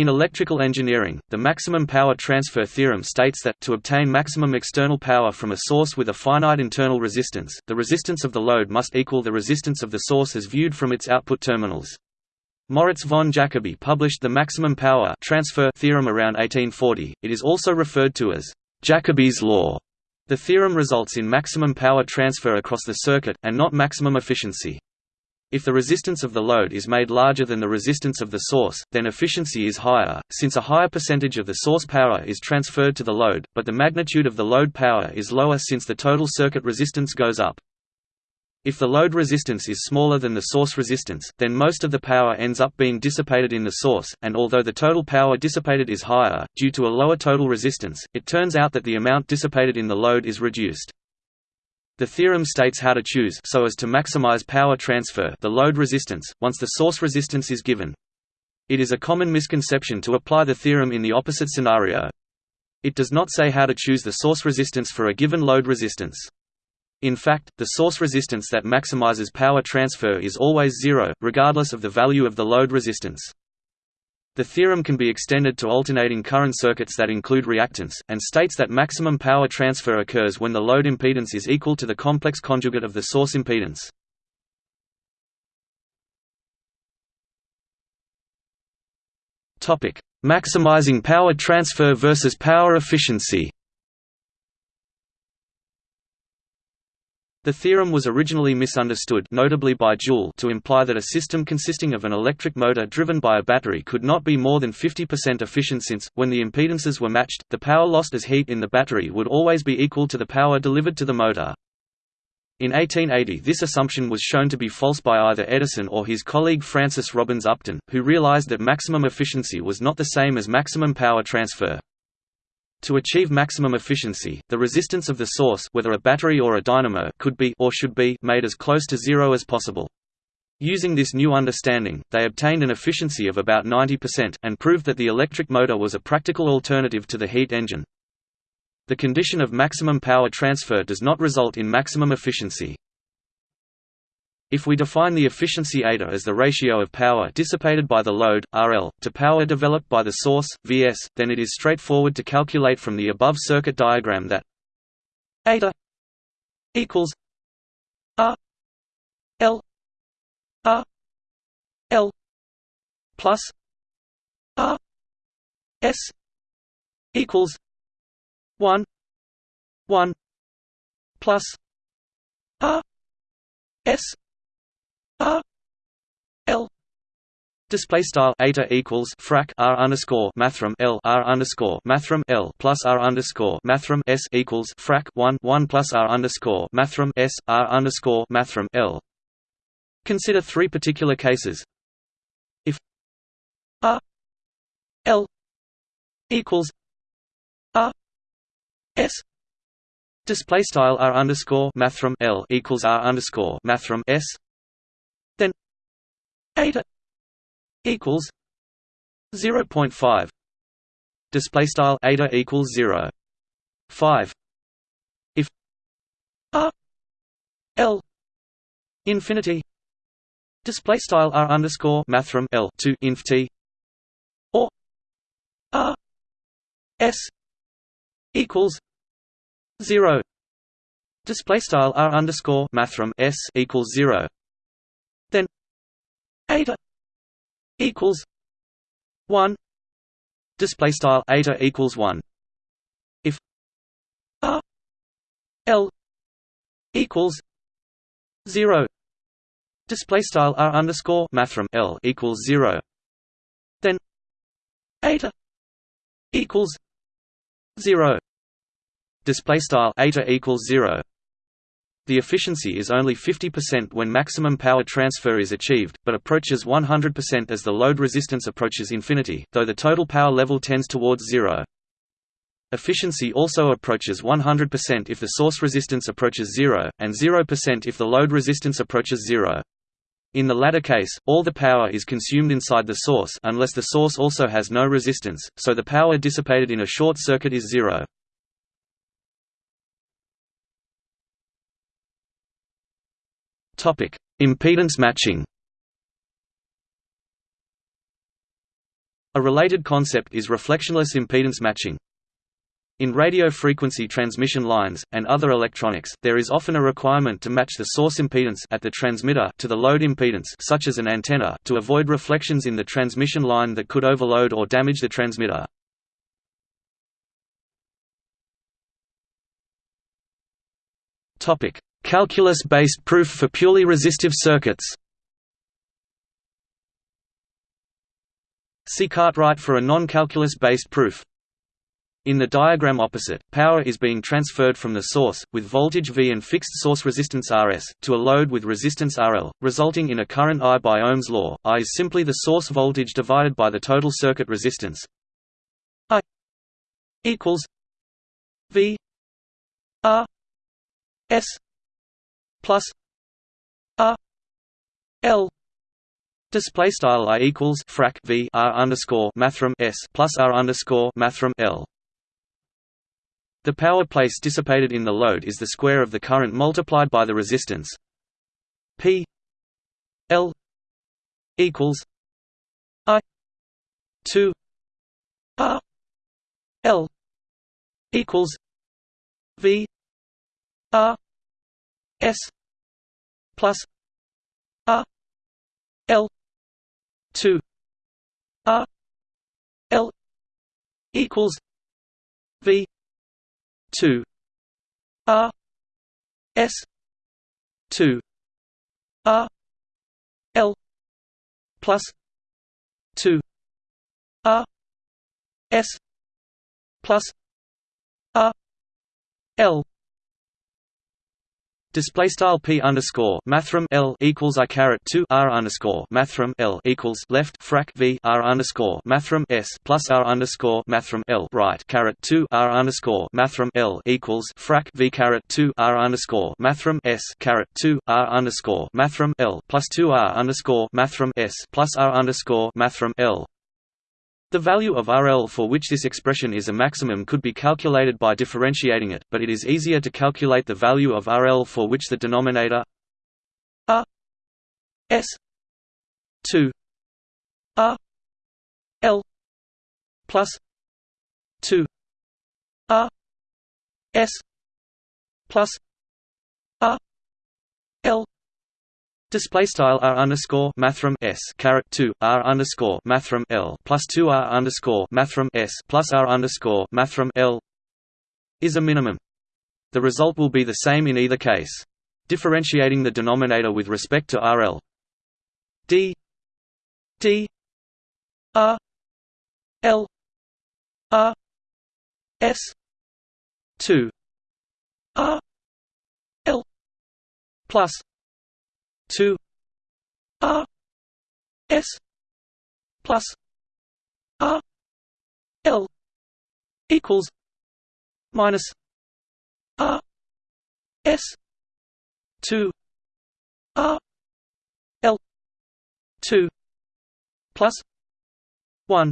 In electrical engineering, the maximum power transfer theorem states that, to obtain maximum external power from a source with a finite internal resistance, the resistance of the load must equal the resistance of the source as viewed from its output terminals. Moritz von Jacobi published the maximum power transfer theorem around 1840. It is also referred to as Jacobi's law. The theorem results in maximum power transfer across the circuit, and not maximum efficiency. If the resistance of the load is made larger than the resistance of the source, then efficiency is higher, since a higher percentage of the source power is transferred to the load, but the magnitude of the load power is lower since the total circuit resistance goes up. If the load resistance is smaller than the source resistance, then most of the power ends up being dissipated in the source, and although the total power dissipated is higher, due to a lower total resistance, it turns out that the amount dissipated in the load is reduced. The theorem states how to choose so as to maximize power transfer the load resistance, once the source resistance is given. It is a common misconception to apply the theorem in the opposite scenario. It does not say how to choose the source resistance for a given load resistance. In fact, the source resistance that maximizes power transfer is always zero, regardless of the value of the load resistance. The theorem can be extended to alternating current circuits that include reactance, and states that maximum power transfer occurs when the load impedance is equal to the complex conjugate of the source impedance. Maximizing power transfer versus power efficiency The theorem was originally misunderstood notably by Joule to imply that a system consisting of an electric motor driven by a battery could not be more than 50% efficient since, when the impedances were matched, the power lost as heat in the battery would always be equal to the power delivered to the motor. In 1880 this assumption was shown to be false by either Edison or his colleague Francis Robbins Upton, who realized that maximum efficiency was not the same as maximum power transfer. To achieve maximum efficiency, the resistance of the source whether a battery or a dynamo could be or should be made as close to zero as possible. Using this new understanding, they obtained an efficiency of about 90% and proved that the electric motor was a practical alternative to the heat engine. The condition of maximum power transfer does not result in maximum efficiency. If we define the efficiency eta as the ratio of power dissipated by the load, RL, to power developed by the source, Vs, then it is straightforward to calculate from the above circuit diagram that eta equals R L R L plus R S equals one one plus R S R L Display style eta equals frac r underscore mathrm l r underscore mathrm l plus r underscore mathrm s equals frac one one plus r underscore mathrm s r underscore mathrm l. Consider three particular cases. If r l equals r s display style r underscore mathrm l equals r underscore mathrm s eta equals 0.5 display style eta equals 0 5 if r l infinity display style r underscore mathrm l to inf t or r s equals 0 display style r underscore mathrm s equals 0 eta equals one. Display style eta equals one. If r l equals zero. Display style r underscore mathrm l equals zero. Then eta equals zero. Display style eta equals zero the efficiency is only 50% when maximum power transfer is achieved, but approaches 100% as the load resistance approaches infinity, though the total power level tends towards zero. Efficiency also approaches 100% if the source resistance approaches zero, and 0% if the load resistance approaches zero. In the latter case, all the power is consumed inside the source unless the source also has no resistance, so the power dissipated in a short circuit is zero. Topic: Impedance matching. A related concept is reflectionless impedance matching. In radio frequency transmission lines, and other electronics, there is often a requirement to match the source impedance at the transmitter to the load impedance such as an antenna to avoid reflections in the transmission line that could overload or damage the transmitter. Calculus-based proof for purely resistive circuits See Cartwright for a non-calculus-based proof. In the diagram opposite, power is being transferred from the source, with voltage V and fixed source resistance Rs, to a load with resistance RL, resulting in a current I by Ohm's law. I is simply the source voltage divided by the total circuit resistance. I equals V R S plus R L. Display style I equals frac V R underscore mathrm S plus R underscore mathrm L. The power place dissipated in the load is the square of the current multiplied by the resistance. P L equals I two R L equals V R S plus R L two R L equals V two R S two R L plus two R S plus R L Display style p underscore mathrm l equals i caret two r underscore mathrm l equals left frac v r underscore mathrm s plus r underscore mathrm l right caret two r underscore mathrm l equals frac v caret two r underscore mathrm s caret two r underscore mathrm l plus two r underscore mathrm s plus r underscore mathrm l the value of RL for which this expression is a maximum could be calculated by differentiating it, but it is easier to calculate the value of RL for which the denominator R S 2 R L plus 2 R S plus R L Display style r underscore mathrm s caret two r underscore mathrm l plus two r underscore mathrm s plus r underscore mathrm l is a minimum. The result will be the same in either case. Differentiating the denominator with respect to RL d. D. R. L. R. S. two. R. L. Plus 2 R S plus R L equals minus R S two R L two plus one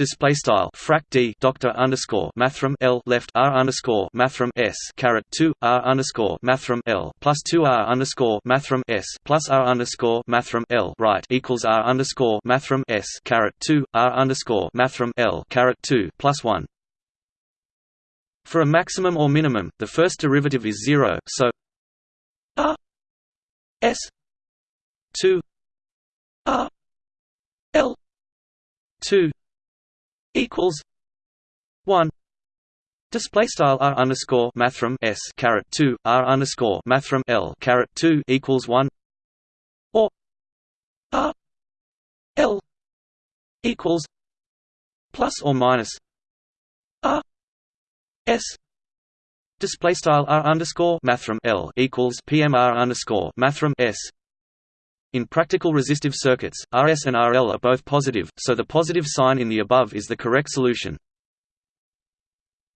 display style frac d doctor underscore mathrm l left r underscore mathrm s caret two r underscore mathrm l plus two r underscore mathrm s plus r underscore mathrm l right equals r underscore mathrm s caret two r underscore mathrm l caret two plus one. For a maximum or minimum, the first derivative is zero, so r s two r l two equals one Display style r underscore mathrm s caret two r underscore mathrm l caret two equals one or r l equals plus or minus r s display style r underscore mathrm l equals pmr underscore mathrm s in practical resistive circuits, Rs and Rl are both positive, so the positive sign in the above is the correct solution.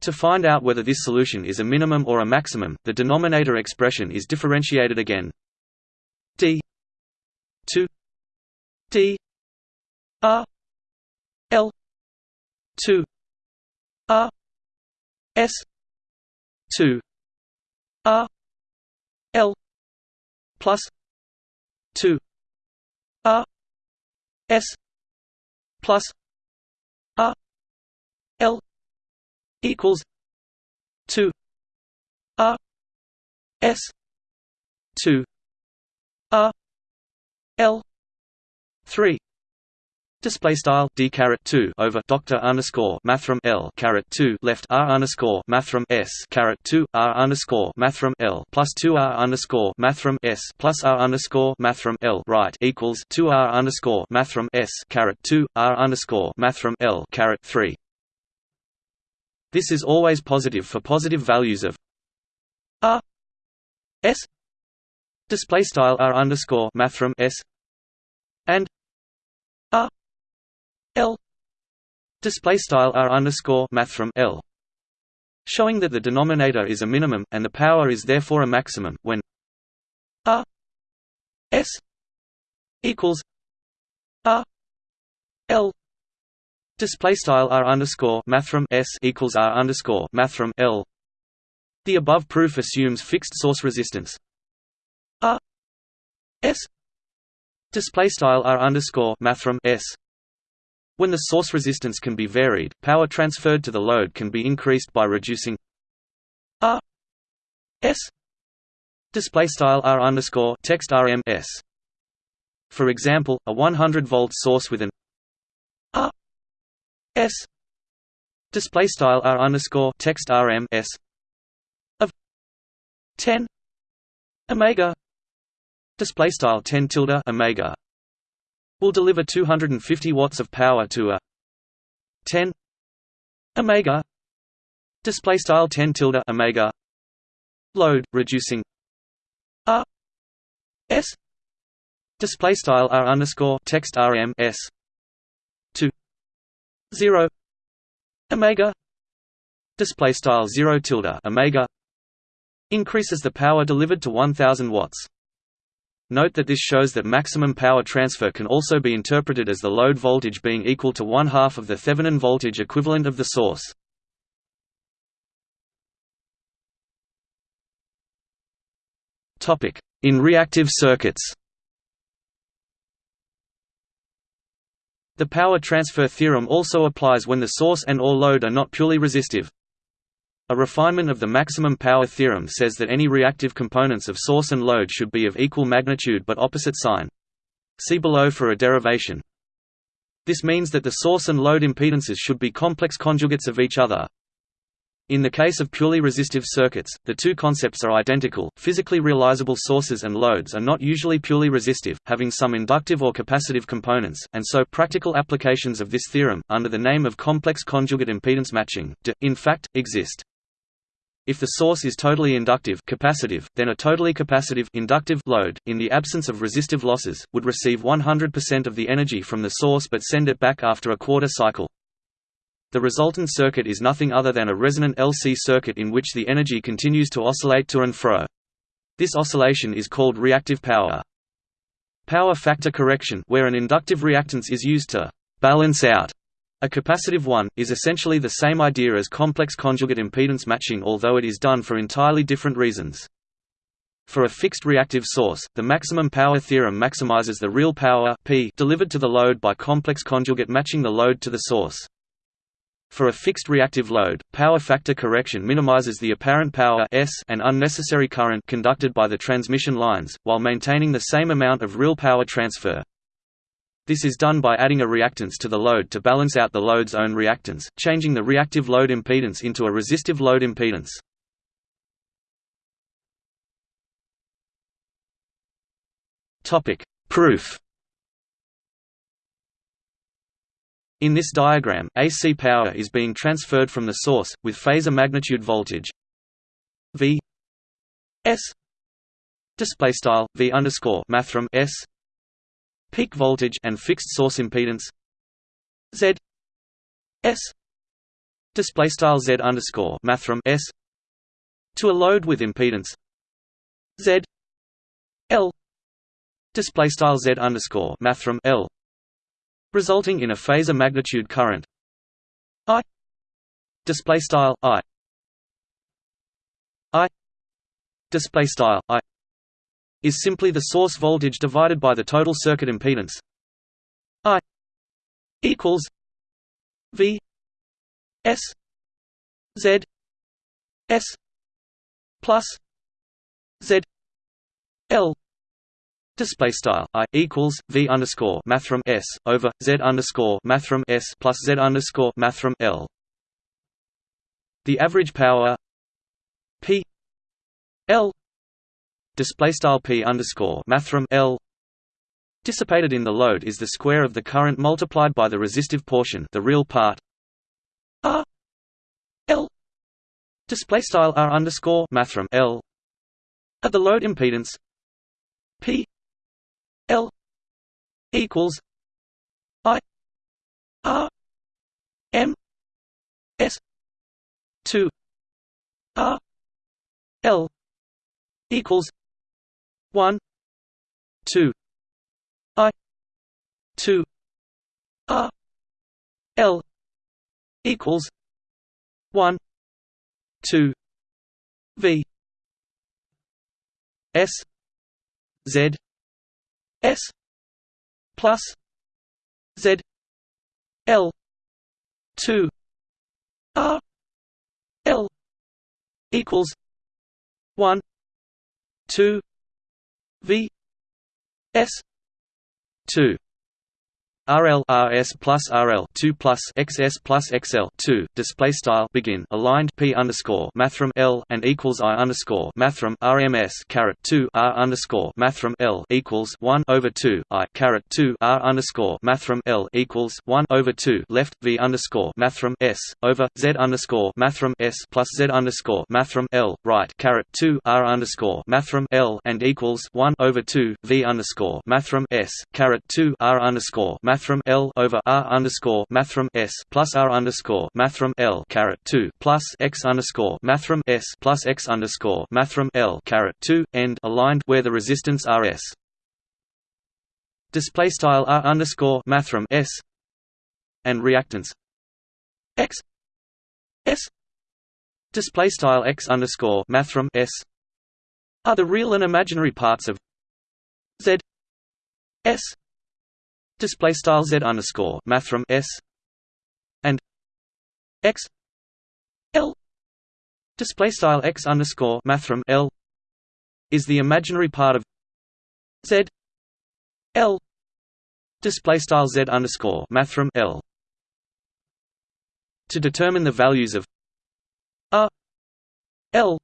To find out whether this solution is a minimum or a maximum, the denominator expression is differentiated again. d 2 d r l 2 r s 2 r l plus two R S plus R L equals two R S two R L three. Display style d caret two over doctor underscore mathrm l caret two left r underscore mathrm s caret two r underscore mathrm l plus two r underscore mathrm s plus r underscore mathrm l right equals two r underscore mathrm s caret two r underscore mathrm l caret three. This is always positive for positive values of r s display style r underscore mathrm s and r L. Display style R underscore mathrm L. Showing that the denominator is a minimum and the power is therefore a maximum when R S. equals R L. Display style R underscore mathrm S equals R underscore mathrm L. The above proof assumes fixed source resistance. R S. Display style R underscore mathrm S when the source resistance can be varied, power transferred to the load can be increased by reducing R S display style R underscore text RMS. For example, a 100 volt source with an R S display style R underscore text RMS of 10 omega display style 10 tilde omega will deliver 250 watts of power to a 10 omega display style 10 tilde omega load reducing r s display style r underscore text rm s to 0 omega display style 0 tilde omega increases the power delivered to 1000 watts Note that this shows that maximum power transfer can also be interpreted as the load voltage being equal to one half of the Thevenin voltage equivalent of the source. In reactive circuits The power transfer theorem also applies when the source and or load are not purely resistive. A refinement of the maximum power theorem says that any reactive components of source and load should be of equal magnitude but opposite sign. See below for a derivation. This means that the source and load impedances should be complex conjugates of each other. In the case of purely resistive circuits, the two concepts are identical. Physically realizable sources and loads are not usually purely resistive, having some inductive or capacitive components, and so practical applications of this theorem, under the name of complex conjugate impedance matching, do, in fact, exist. If the source is totally inductive capacitive, then a totally capacitive inductive load, in the absence of resistive losses, would receive 100% of the energy from the source but send it back after a quarter cycle. The resultant circuit is nothing other than a resonant LC circuit in which the energy continues to oscillate to and fro. This oscillation is called reactive power. Power factor correction where an inductive reactance is used to «balance out» A capacitive one, is essentially the same idea as complex conjugate impedance matching although it is done for entirely different reasons. For a fixed reactive source, the maximum power theorem maximizes the real power P delivered to the load by complex conjugate matching the load to the source. For a fixed reactive load, power factor correction minimizes the apparent power S and unnecessary current conducted by the transmission lines, while maintaining the same amount of real power transfer. This is done by adding a reactance to the load to balance out the load's own reactance, changing the reactive load impedance into a resistive load impedance. Topic: Proof. In this diagram, AC power is being transferred from the source with phasor magnitude voltage V S display style V underscore S peak voltage and fixed source impedance. Z S display style Z underscore mathrm S to a load with impedance. Z L display style Z underscore mathrm L resulting in a phasor magnitude current. I display style I I display style I is simply the source voltage divided by the total circuit impedance I equals V S Z S plus Z L Display style i equals v underscore mathrm s over z underscore mathrm s plus z underscore mathrm l. The average power p l display style p underscore mathrm l. Dissipated in the load is the square of the current multiplied by the resistive portion, the real part r l. Display style r underscore mathrm l. At the load impedance p L equals I R M S two R L equals one. Two. I. Two. R L. Equals. One. Two. V. S. Z. S. Plus. Z. L. Two. R L. Equals. One. Two V S two RL RS plus RL two plus XS plus XL two display style begin aligned P underscore mathrm L and equals I underscore mathrm RMS caret two R underscore mathrm L equals one over two I caret two R underscore mathrm L equals one over two left V underscore mathrm S over Z underscore mathrm S plus Z underscore mathrm L right caret two R underscore mathrm L and equals one over two V underscore mathrm S caret two R underscore mathrm L over R underscore mathrm S plus R underscore mathrm L caret two plus X underscore mathrm S plus X underscore mathrm L caret two end aligned where the resistance RS display style R underscore mathrm S. And reactance. X. S. Display style X underscore mathrm S. Are the real and imaginary parts of Z S display style z underscore mathrm s and x l display style x underscore mathrm l is the imaginary part of z l display style z underscore mathrm l. To determine the values of r l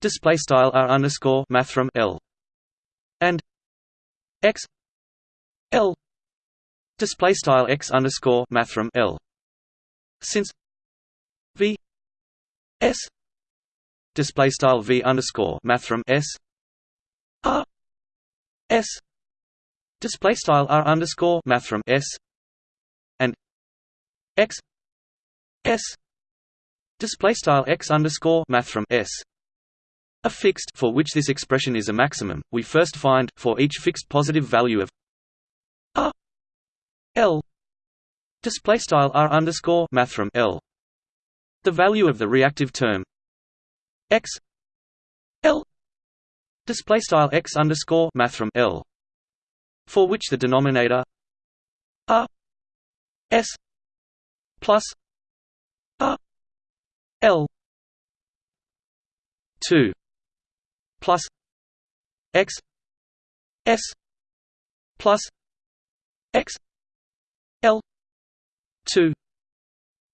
display style r underscore mathrm l and x l display style x underscore mathrm l. Since v s display style v underscore mathrm s r s display style r underscore mathrm s and x s display style x underscore mathrm s a fixed for which this expression is a maximum we first find for each fixed positive value of L. Display style R underscore mathrm L. The value of the reactive term. X. L. Display style X underscore mathrm L. For which the denominator R S. Plus R L. Two. Plus X. S. Plus X two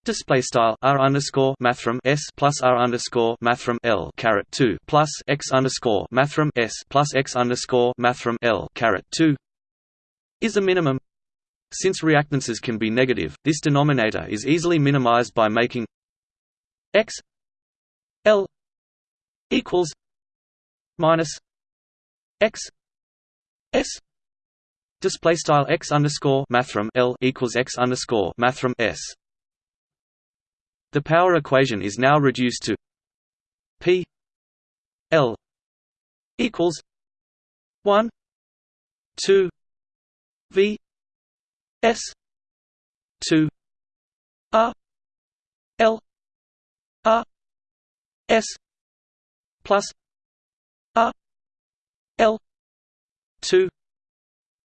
display style r underscore mathrm s plus r underscore mathrm l caret two plus x underscore mathrm s plus x underscore mathrm l caret two is a minimum. Since reactances can be negative, this denominator is easily minimized by making x l equals minus x s Display style x underscore mathrm L equals x underscore mathrm S. The power equation is now reduced to P L equals one two V S two R L R S plus R L two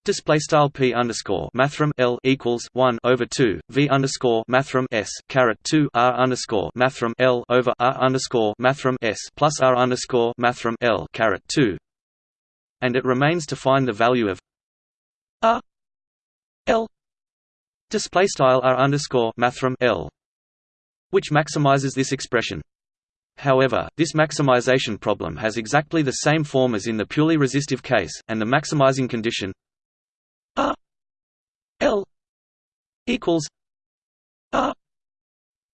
Display style p underscore mathrm l equals one over two v underscore mathrm s caret two r underscore mathrm l over r underscore mathrm s plus r underscore mathrm l caret two, and it remains to find the value of r l display style r underscore mathrm l, which maximizes this expression. However, this maximization problem has exactly the same form as in the purely resistive case, and the maximizing condition R L equals R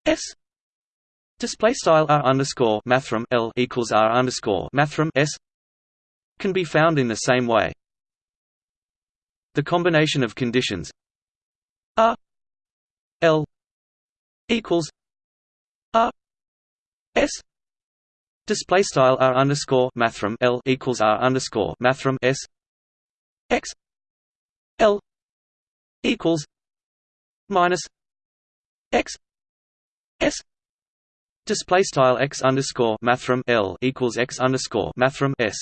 S display style R underscore mathrm L equals R underscore mathrm S can be found in the same way. The combination of conditions R L equals R S display style R underscore mathrm L equals R underscore mathrm S X L equals minus X S display style X underscore mathrm L equals X underscore mathrm S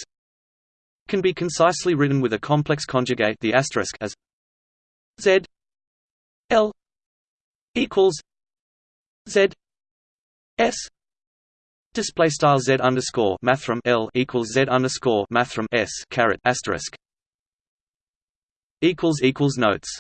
can be concisely written with a complex conjugate the asterisk as Z L equals Z S display style Z underscore mathrm L equals Z underscore mathrm S caret asterisk notes